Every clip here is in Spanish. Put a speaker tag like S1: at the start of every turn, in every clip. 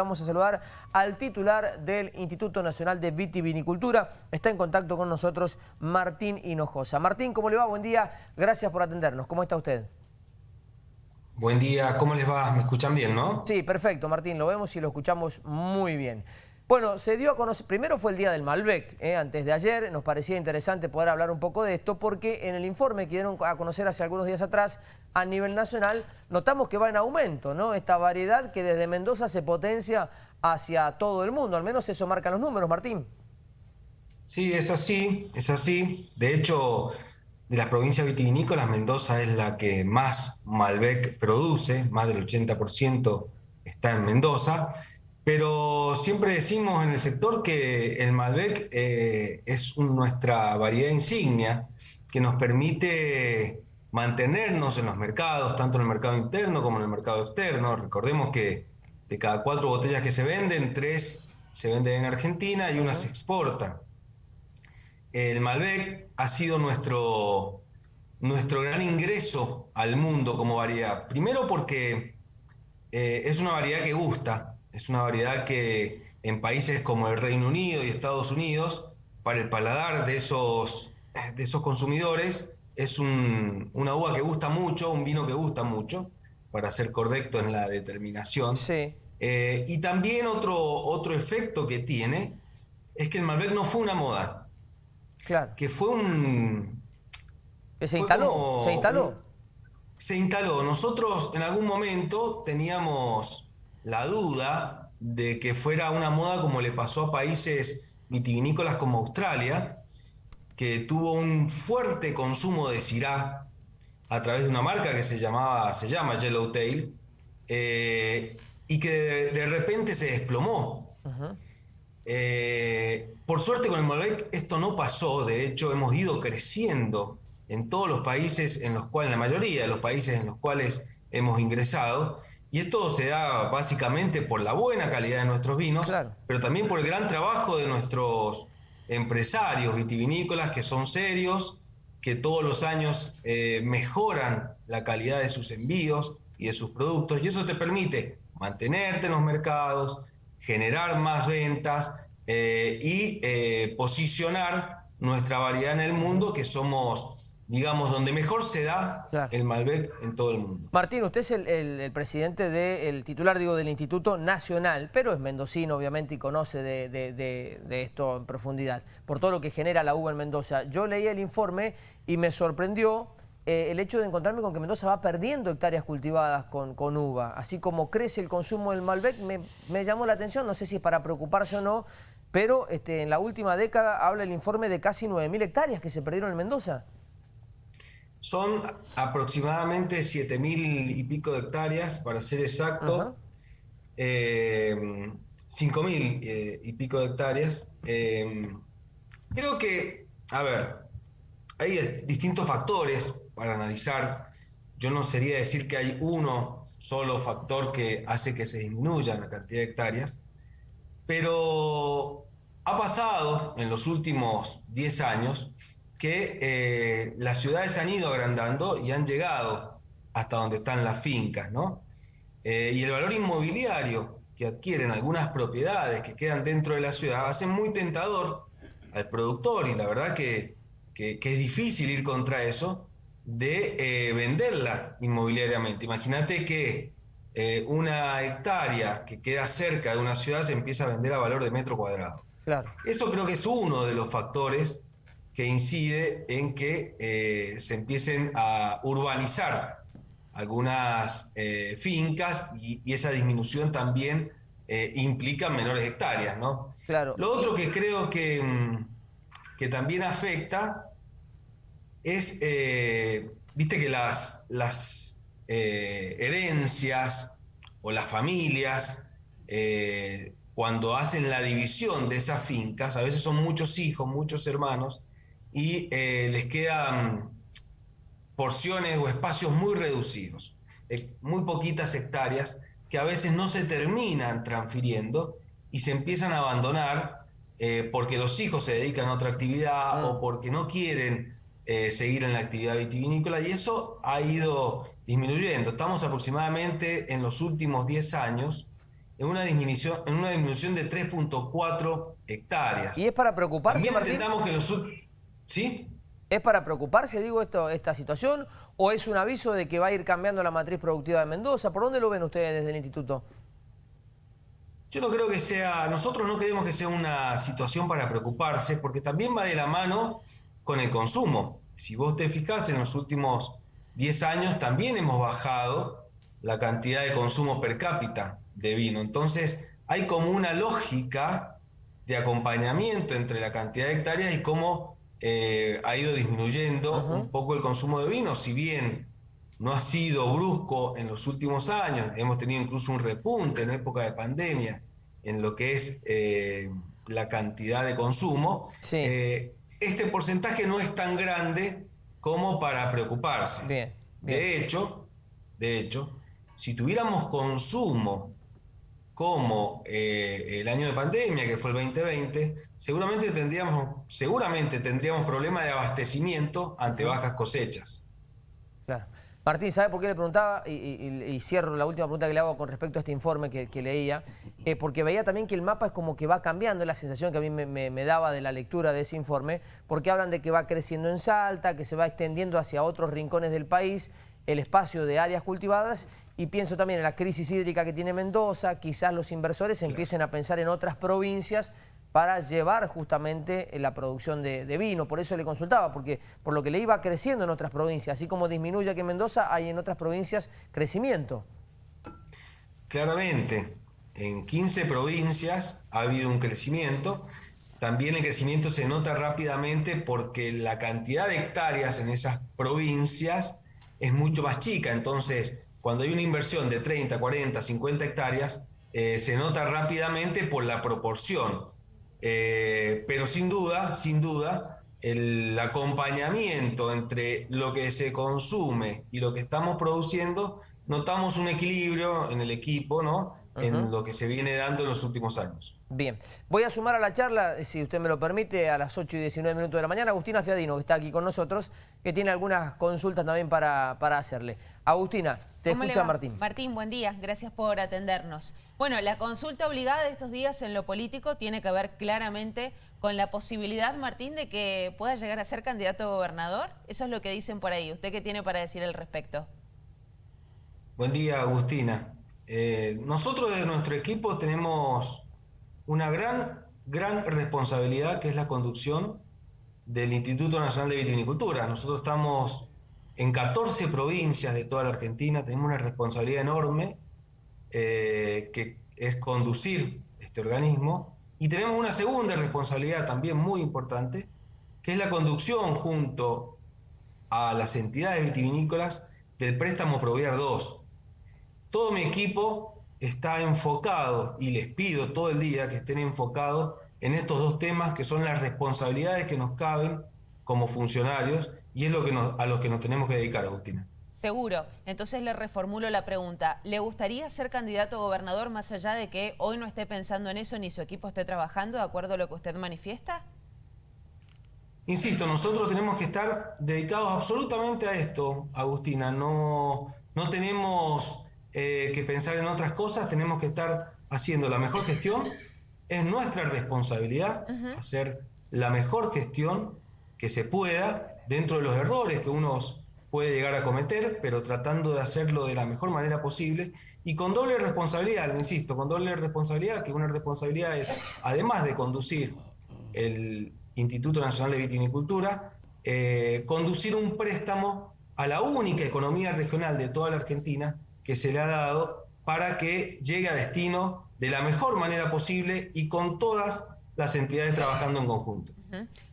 S1: Vamos a saludar al titular del Instituto Nacional de Vitivinicultura. Está en contacto con nosotros Martín Hinojosa. Martín, ¿cómo le va? Buen día. Gracias por atendernos. ¿Cómo está usted?
S2: Buen día. ¿Cómo les va? ¿Me escuchan bien, no?
S1: Sí, perfecto, Martín. Lo vemos y lo escuchamos muy bien. Bueno, se dio a conocer, primero fue el Día del Malbec, ¿eh? antes de ayer, nos parecía interesante poder hablar un poco de esto porque en el informe que dieron a conocer hace algunos días atrás a nivel nacional, notamos que va en aumento, ¿no? Esta variedad que desde Mendoza se potencia hacia todo el mundo, al menos eso marcan los números, Martín.
S2: Sí, es así, es así. De hecho, de las provincias vitivinícolas, Mendoza es la que más Malbec produce, más del 80% está en Mendoza. Pero siempre decimos en el sector que el Malbec eh, es nuestra variedad insignia que nos permite mantenernos en los mercados, tanto en el mercado interno como en el mercado externo. Recordemos que de cada cuatro botellas que se venden, tres se venden en Argentina y una se exporta. El Malbec ha sido nuestro, nuestro gran ingreso al mundo como variedad. Primero porque eh, es una variedad que gusta, es una variedad que en países como el Reino Unido y Estados Unidos, para el paladar de esos, de esos consumidores, es una uva que gusta mucho, un vino que gusta mucho, para ser correcto en la determinación.
S1: Sí.
S2: Eh, y también otro, otro efecto que tiene es que el Malbec no fue una moda.
S1: Claro.
S2: Que fue un...
S1: Que se instaló, se instaló.
S2: se instaló. Nosotros en algún momento teníamos la duda de que fuera una moda como le pasó a países vitivinícolas como Australia, que tuvo un fuerte consumo de Syrah a través de una marca que se, llamaba, se llama Yellowtail, eh, y que de, repente se desplomó. Eh, por suerte con el Malbec esto no pasó, de hecho hemos ido creciendo en todos los países en los cuales, en la mayoría de los países en los cuales hemos ingresado, y esto se da básicamente por la buena calidad de nuestros vinos, pero también por el gran trabajo de nuestros empresarios vitivinícolas que son serios, que todos los años eh, mejoran la calidad de sus envíos y de sus productos, y eso te permite mantenerte en los mercados, generar más ventas eh, y eh, posicionar nuestra variedad en el mundo, que somos digamos, donde mejor se da el Malbec en todo el mundo.
S1: Martín, usted es el, presidente del titular, digo, del Instituto Nacional, pero es mendocino, obviamente, y conoce de, esto en profundidad, por todo lo que genera la uva en Mendoza. Yo leí el informe y me sorprendió eh, el hecho de encontrarme con que Mendoza va perdiendo hectáreas cultivadas con, con uva. Así como crece el consumo del Malbec, me, me, llamó la atención, no sé si es para preocuparse o no, pero este, en la última década habla el informe de casi 9.000 hectáreas que se perdieron en Mendoza.
S2: Son aproximadamente 7.000 y pico de hectáreas, para ser exacto. Eh, 5.000 eh, y pico de hectáreas. Eh, creo que, a ver, hay distintos factores para analizar. Yo no sería decir que hay uno solo factor que hace que se disminuya la cantidad de hectáreas, pero ha pasado en los últimos 10 años que eh, las ciudades se han ido agrandando y han llegado hasta donde están las fincas, ¿no? Eh, y el valor inmobiliario que adquieren algunas propiedades que quedan dentro de la ciudad hace muy tentador al productor y la verdad que, es difícil ir contra eso de eh, venderla inmobiliariamente. Imagínate que una hectárea que queda cerca de una ciudad se empieza a vender a valor de metro cuadrado.
S1: Claro.
S2: Eso creo que es uno de los factores que incide en que eh, se empiecen a urbanizar algunas eh, fincas y, esa disminución también eh, implica menores hectáreas, ¿no?
S1: Claro.
S2: Lo otro que creo que, mm, que también afecta es, viste que las, las herencias o las familias, cuando hacen la división de esas fincas, a veces son muchos hijos, muchos hermanos, y eh, les quedan porciones o espacios muy reducidos, eh, muy poquitas hectáreas que a veces no se terminan transfiriendo y se empiezan a abandonar eh, porque los hijos se dedican a otra actividad o mm. porque no quieren seguir en la actividad vitivinícola y eso ha ido disminuyendo. Estamos aproximadamente en los últimos 10 años en una disminución, en una disminución de 3.4 hectáreas.
S1: ¿Y es para preocuparse,
S2: También que los... ¿Sí?
S1: ¿Es para preocuparse, digo, esto, esta situación o es un aviso de que va a ir cambiando la matriz productiva de Mendoza? ¿Por dónde lo ven ustedes desde el instituto?
S2: Yo no creo que sea, nosotros no creemos que sea una situación para preocuparse, porque también va de la mano con el consumo. Si vos te fijás, en los últimos 10 años también hemos bajado la cantidad de consumo per cápita de vino. Entonces, hay como una lógica de acompañamiento entre la cantidad de hectáreas y cómo eh, ha ido disminuyendo un poco el consumo de vino, si bien no ha sido brusco en los últimos años, hemos tenido incluso un repunte en época de pandemia en lo que es eh, la cantidad de consumo, eh, este porcentaje no es tan grande como para preocuparse. De hecho, de hecho, si tuviéramos consumo como eh, el año de pandemia, que fue el 2020, seguramente tendríamos, seguramente tendríamos problemas de abastecimiento ante bajas cosechas.
S1: Claro. Martín, ¿sabe por qué le preguntaba? Y, cierro la última pregunta que le hago con respecto a este informe que, leía, eh, porque veía también que el mapa es como que va cambiando, es la sensación que a mí me, daba de la lectura de ese informe, porque hablan de que va creciendo en Salta, que se va extendiendo hacia otros rincones del país, el espacio de áreas cultivadas y pienso también en la crisis hídrica que tiene Mendoza, quizás los inversores empiecen a pensar en otras provincias para llevar justamente la producción de, vino. Por eso le consultaba, porque por lo que le iba creciendo en otras provincias, así como disminuye aquí en Mendoza, hay en otras provincias crecimiento.
S2: Claramente, en 15 provincias ha habido un crecimiento. También el crecimiento se nota rápidamente porque la cantidad de hectáreas en esas provincias es mucho más chica. Entonces, cuando hay una inversión de 30, 40, 50 hectáreas, eh, se nota rápidamente por la proporción. Eh, pero sin duda, sin duda, el acompañamiento entre lo que se consume y lo que estamos produciendo, notamos un equilibrio en el equipo, ¿no? En lo que se viene dando en los últimos años.
S1: Bien, voy a sumar a la charla, si usted me lo permite, a las 8 y 19 minutos de la mañana, Agustina Fiadino, que está aquí con nosotros, que tiene algunas consultas también para, para hacerle. Agustina, te escucha Martín.
S3: Martín, buen día, gracias por atendernos. Bueno, la consulta obligada de estos días en lo político tiene que ver claramente con la posibilidad, Martín, de que pueda llegar a ser candidato a gobernador. Eso es lo que dicen por ahí. ¿Usted qué tiene para decir al respecto?
S2: Buen día, Agustina. Eh, nosotros de nuestro equipo tenemos una gran, gran responsabilidad que es la conducción del Instituto Nacional de Vitivinicultura. Nosotros estamos en 14 provincias de toda la Argentina, tenemos una responsabilidad enorme eh, que es conducir este organismo y tenemos una segunda responsabilidad también muy importante, que es la conducción junto a las entidades vitivinícolas del préstamo Proviar 2, todo mi equipo está enfocado y les pido todo el día que estén enfocados en estos dos temas que son las responsabilidades que nos caben como funcionarios y es lo que a lo que nos tenemos que dedicar, Agustina.
S3: Seguro. Entonces le reformulo la pregunta. ¿Le gustaría ser candidato a gobernador más allá de que hoy no esté pensando en eso ni su equipo esté trabajando de acuerdo a lo que usted manifiesta?
S2: Insisto, nosotros tenemos que estar dedicados absolutamente a esto, Agustina. No, no tenemos eh, que pensar en otras cosas, tenemos que estar haciendo la mejor gestión. Es nuestra responsabilidad hacer la mejor gestión que se pueda dentro de los errores que uno puede llegar a cometer, pero tratando de hacerlo de la mejor manera posible y con doble responsabilidad, lo insisto, con doble responsabilidad, que una responsabilidad es, además de conducir el Instituto Nacional de Vitivinicultura, eh, conducir un préstamo a la única economía regional de toda la Argentina que se le ha dado para que llegue a destino de la mejor manera posible y con todas las entidades trabajando en conjunto.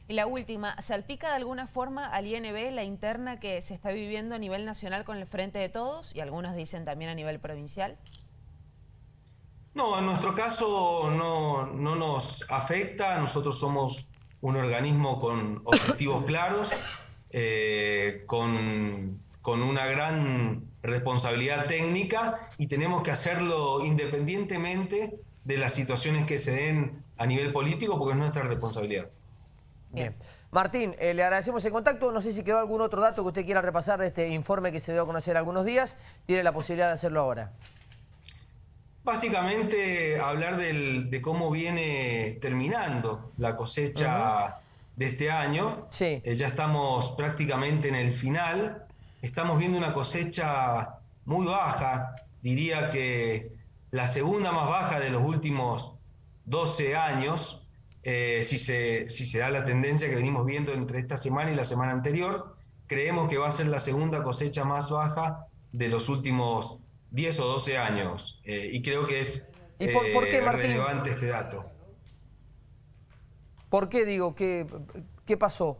S3: Y la última, ¿salpica de alguna forma al INB la interna que se está viviendo a nivel nacional con el Frente de Todos y algunos dicen también a nivel provincial?
S2: No, en nuestro caso no, no nos afecta, nosotros somos un organismo con objetivos claros, eh, con, con una gran responsabilidad técnica y tenemos que hacerlo independientemente de las situaciones que se den a nivel político porque es nuestra responsabilidad.
S1: Bien. Martín, eh, le agradecemos el contacto. No sé si quedó algún otro dato que usted quiera repasar de este informe que se dio a conocer algunos días. Tiene la posibilidad de hacerlo ahora.
S2: Básicamente hablar del- de cómo viene terminando la cosecha de este año.
S1: Sí.
S2: Eh, ya estamos prácticamente en el final. Estamos viendo una cosecha muy baja, diría que la segunda más baja de los últimos 12 años, eh, si, se, si se da la tendencia que venimos viendo entre esta semana y la semana anterior, creemos que va a ser la segunda cosecha más baja de los últimos 10 o 12 años. Eh, y creo que es
S1: ¿Y por- por qué,
S2: eh, relevante este dato.
S1: ¿Por qué digo? ¿Qué, qué pasó?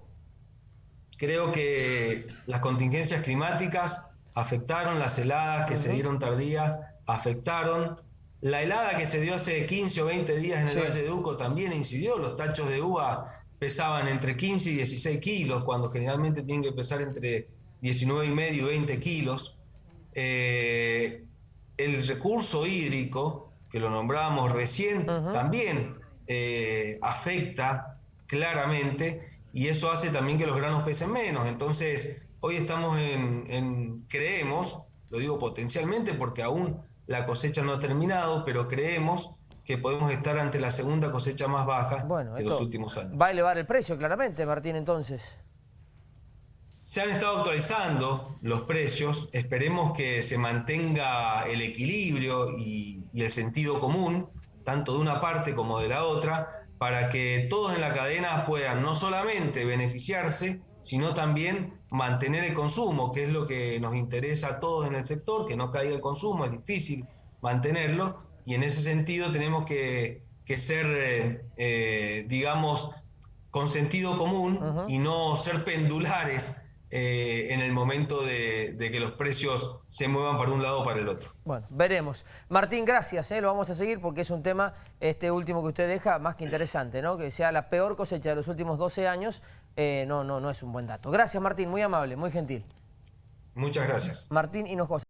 S2: Creo que las contingencias climáticas afectaron, las heladas que se dieron tardías afectaron. La helada que se dio hace 15 o 20 días en el
S1: Sí.
S2: Valle de Uco también incidió. Los tachos de uva pesaban entre 15 y 16 kilos, cuando generalmente tienen que pesar entre 19 y medio y 20 kilos. Eh, el recurso hídrico, que lo nombrábamos recién, también eh, afecta claramente y eso hace también que los granos pesen menos. Entonces, hoy estamos en, en- creemos, lo digo potencialmente porque aún la cosecha no ha terminado, pero creemos que podemos estar ante la segunda cosecha más baja
S1: Bueno,
S2: de los últimos años.
S1: va a elevar el precio, claramente, Martín, entonces.
S2: Se han estado actualizando los precios, esperemos que se mantenga el equilibrio y, y el sentido común, tanto de una parte como de la otra, para que todos en la cadena puedan no solamente beneficiarse, sino también mantener el consumo, que es lo que nos interesa a todos en el sector, que no caiga el consumo, es difícil mantenerlo, y en ese sentido tenemos que, que ser, eh, eh, digamos, con sentido común y no ser pendulares eh, en el momento de, de que los precios se muevan para un lado o para el otro.
S1: Bueno, veremos. Martín, gracias, ¿eh? lo vamos a seguir porque es un tema, este último que usted deja, más que interesante, ¿no? Que sea la peor cosecha de los últimos 12 años, eh, no, no, no es un buen dato. Gracias, Martín, muy amable, muy gentil.
S2: Muchas gracias.
S1: Martín Hinojosa.